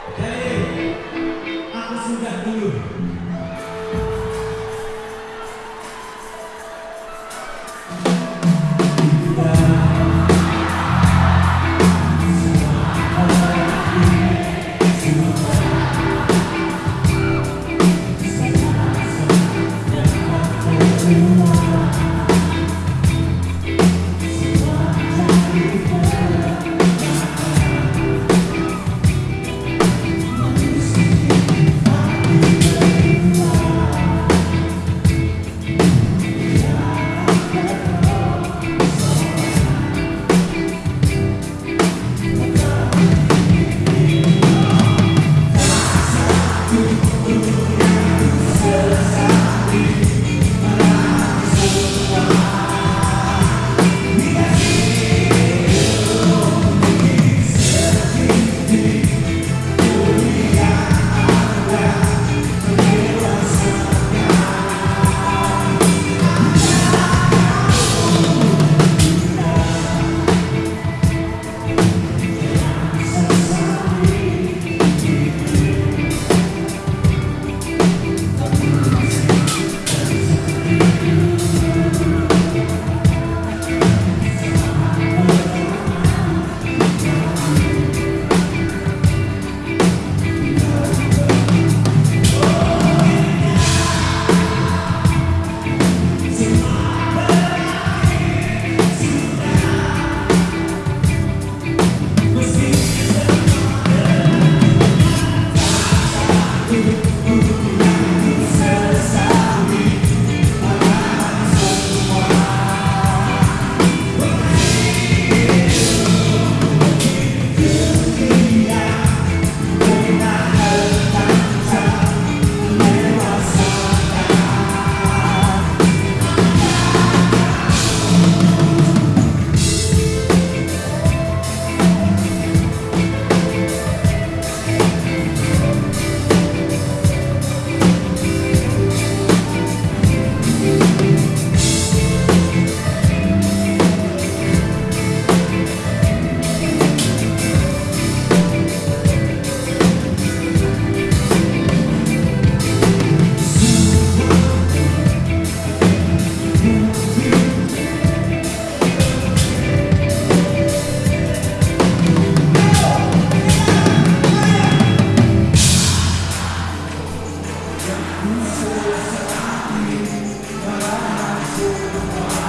Jadi aku sudah Who says I'm happy, but I'm not